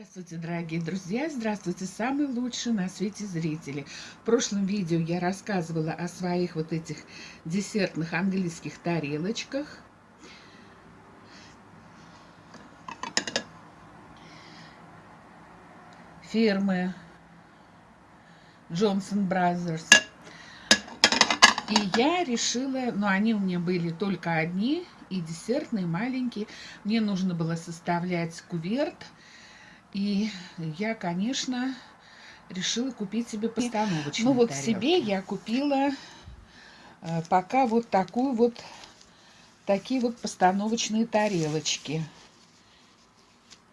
Здравствуйте, дорогие друзья! Здравствуйте, самые лучшие на свете зрители! В прошлом видео я рассказывала о своих вот этих десертных английских тарелочках. Фирмы Johnson Brothers. И я решила, ну они у меня были только одни, и десертные, маленькие. Мне нужно было составлять куверт и я, конечно, решила купить себе постановочную Ну вот тарелку. себе я купила э, пока вот такую вот, такие вот постановочные тарелочки.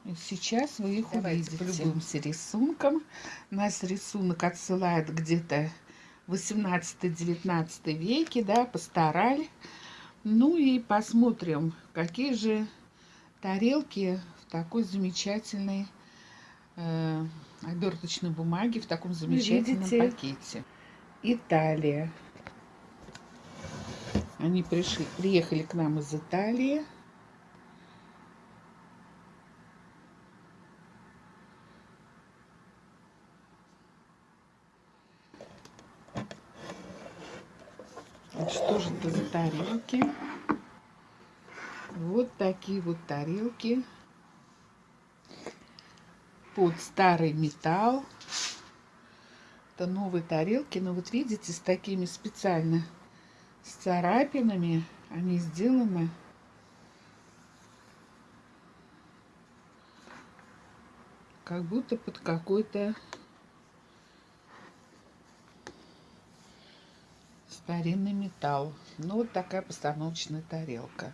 И сейчас вы их Давайте увидите. полюбуемся рисунком. Нас рисунок отсылает где-то 18-19 веке, да, постарали. Ну и посмотрим, какие же тарелки в такой замечательной э, оберточной бумаги в таком замечательном Видите? пакете. Италия. Они пришли, приехали к нам из Италии. Что же это за тарелки? Вот такие вот тарелки под старый металл. Это новые тарелки, но вот видите, с такими специально с царапинами они сделаны. Как будто под какой-то старинный металл. Ну, вот такая постановочная тарелка.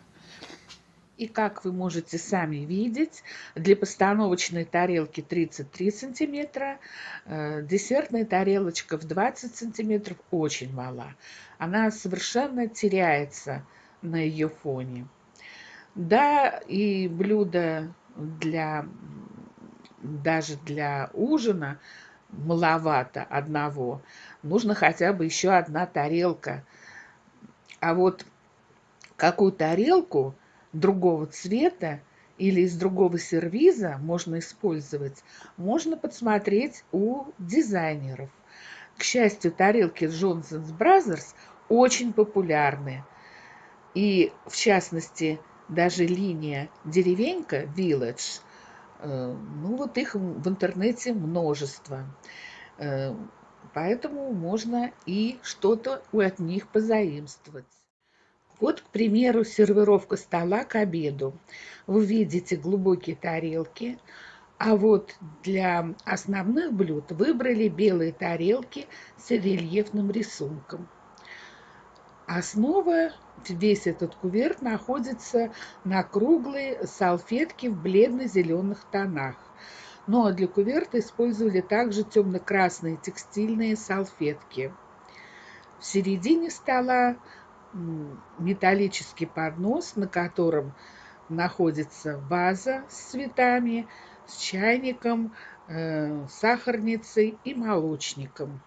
И как вы можете сами видеть, для постановочной тарелки 33 сантиметра, э, десертная тарелочка в 20 сантиметров очень мала. Она совершенно теряется на ее фоне. Да, и блюдо для, даже для ужина маловато одного. Нужно хотя бы еще одна тарелка. А вот какую тарелку другого цвета или из другого сервиза можно использовать, можно подсмотреть у дизайнеров. К счастью, тарелки Johnson's Brothers очень популярны. И, в частности, даже линия деревенька Village, э, ну вот их в интернете множество. Э, поэтому можно и что-то от них позаимствовать. Вот, к примеру, сервировка стола к обеду. Вы видите глубокие тарелки, а вот для основных блюд выбрали белые тарелки с рельефным рисунком. Основа, весь этот куверт находится на круглой салфетке в бледно-зеленых тонах. Ну а для куверта использовали также темно-красные текстильные салфетки. В середине стола металлический поднос, на котором находится ваза с цветами, с чайником, э, сахарницей и молочником.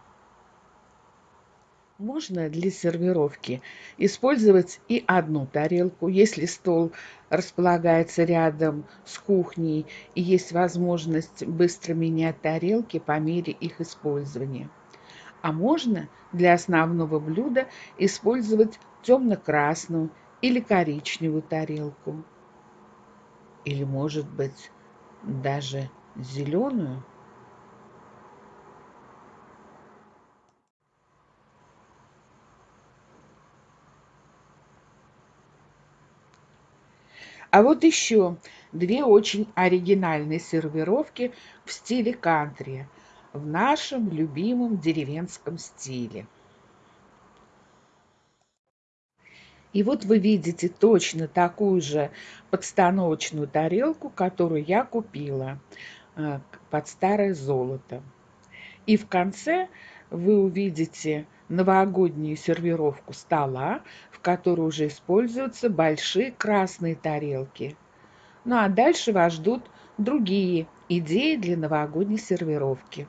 Можно для сервировки использовать и одну тарелку, если стол располагается рядом с кухней и есть возможность быстро менять тарелки по мере их использования. А можно для основного блюда использовать темно-красную или коричневую тарелку. Или, может быть, даже зеленую. А вот еще две очень оригинальные сервировки в стиле кантри, в нашем любимом деревенском стиле. И вот вы видите точно такую же подстановочную тарелку, которую я купила э, под старое золото. И в конце вы увидите новогоднюю сервировку стола, в которой уже используются большие красные тарелки. Ну а дальше вас ждут другие идеи для новогодней сервировки.